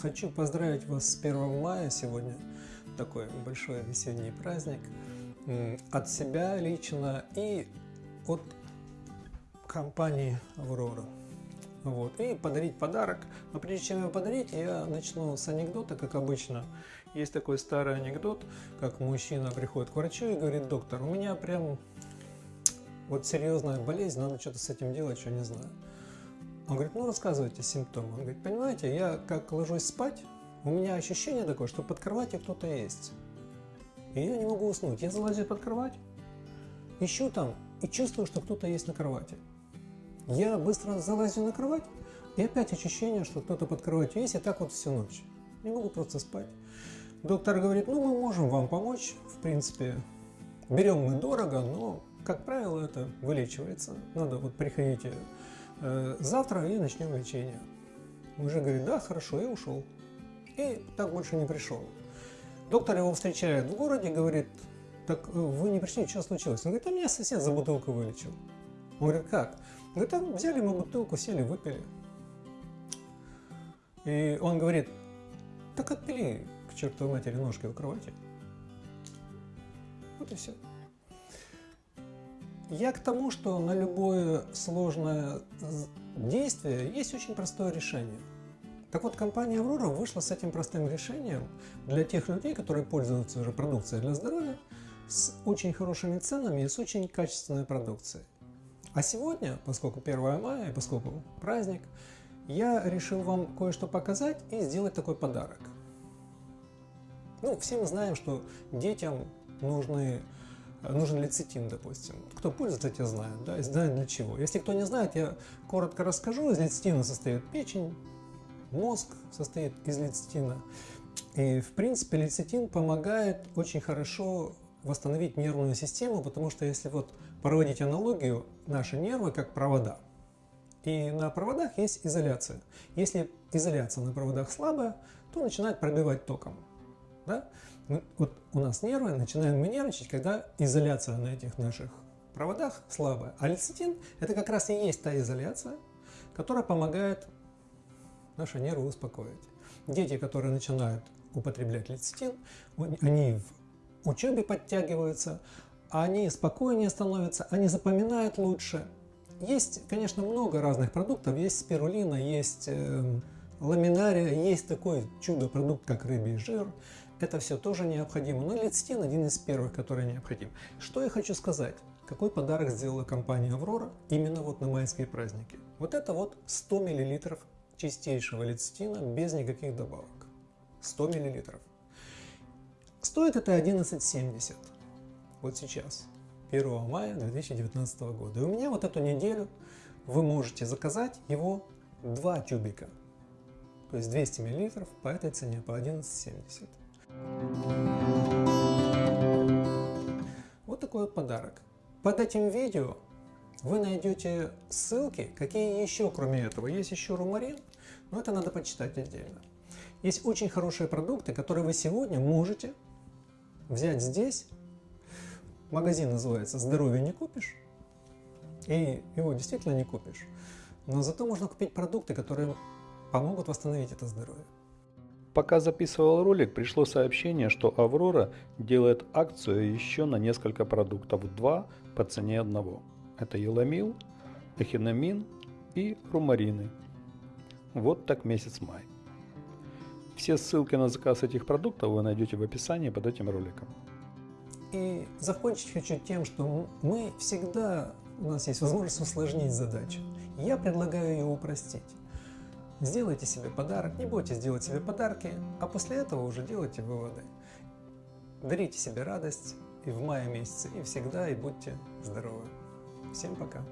Хочу поздравить вас с 1 мая сегодня. Такой большой весенний праздник. От себя лично и от компании Аврора. Вот. И подарить подарок. Но прежде чем его подарить, я начну с анекдота, как обычно. Есть такой старый анекдот, как мужчина приходит к врачу и говорит, доктор, у меня прям вот серьезная болезнь, надо что-то с этим делать, что не знаю. Он говорит, ну рассказывайте симптомы. Он говорит, понимаете, я как ложусь спать, у меня ощущение такое, что под кроватью кто-то есть. И я не могу уснуть. Я залазю под кровать, ищу там и чувствую, что кто-то есть на кровати. Я быстро залазю на кровать, и опять ощущение, что кто-то под кроватью есть, и так вот всю ночь. Не могу просто спать. Доктор говорит, ну мы можем вам помочь, в принципе, берем мы дорого, но, как правило, это вылечивается. Надо вот приходите завтра и начнем лечение. Мужик говорит, да, хорошо, и ушел. И так больше не пришел. Доктор его встречает в городе, говорит, так э, вы не пришли, что случилось? Он говорит, а меня сосед за бутылку вылечил. Он говорит, как? Говорит, там взяли мы бутылку, сели, выпили. И он говорит, так отпили к чертовой матери ножки в кровати. Вот и все. Я к тому, что на любое сложное действие есть очень простое решение. Так вот, компания Aurora вышла с этим простым решением для тех людей, которые пользуются уже продукцией для здоровья, с очень хорошими ценами и с очень качественной продукцией. А сегодня, поскольку 1 мая и поскольку праздник, я решил вам кое-что показать и сделать такой подарок. Ну, все мы знаем, что детям нужны, нужен лецитин, допустим. Кто пользуется, те знают, да, и знают для чего. Если кто не знает, я коротко расскажу. Из лецитина состоит печень, мозг состоит из лецитина. И, в принципе, лецитин помогает очень хорошо восстановить нервную систему, потому что если вот проводить аналогию, наши нервы как провода. И на проводах есть изоляция. Если изоляция на проводах слабая, то начинает пробивать током. Да? Вот у нас нервы, начинаем мы нервничать, когда изоляция на этих наших проводах слабая. А лецитин это как раз и есть та изоляция, которая помогает наши нервы успокоить. Дети, которые начинают употреблять лецитин, они в учебе подтягиваются, они спокойнее становятся, они запоминают лучше. Есть, конечно, много разных продуктов. Есть спирулина, есть э, ламинария, есть такой чудо-продукт, как рыбий жир. Это все тоже необходимо. Но лецитин один из первых, который необходим. Что я хочу сказать? Какой подарок сделала компания Аврора именно вот на майские праздники? Вот это вот 100 мл чистейшего лецитина без никаких добавок. 100 мл. Стоит это 11,70 вот сейчас, 1 мая 2019 года. И у меня вот эту неделю вы можете заказать его 2 тюбика, то есть 200 мл по этой цене, по 11,70. Вот такой вот подарок. Под этим видео вы найдете ссылки, какие еще кроме этого. Есть еще румарин, но это надо почитать отдельно. Есть очень хорошие продукты, которые вы сегодня можете взять здесь. Магазин называется «Здоровье не купишь». И его действительно не купишь. Но зато можно купить продукты, которые помогут восстановить это здоровье. Пока записывал ролик, пришло сообщение, что Аврора делает акцию еще на несколько продуктов, два по цене одного. Это еламил, эхинамин и румарины. Вот так месяц май. Все ссылки на заказ этих продуктов вы найдете в описании под этим роликом. И закончить хочу тем, что мы всегда, у нас есть возможность усложнить задачу. Я предлагаю ее упростить. Сделайте себе подарок, не бойтесь делать себе подарки, а после этого уже делайте выводы. Дарите себе радость и в мае месяце, и всегда, и будьте здоровы. Всем пока!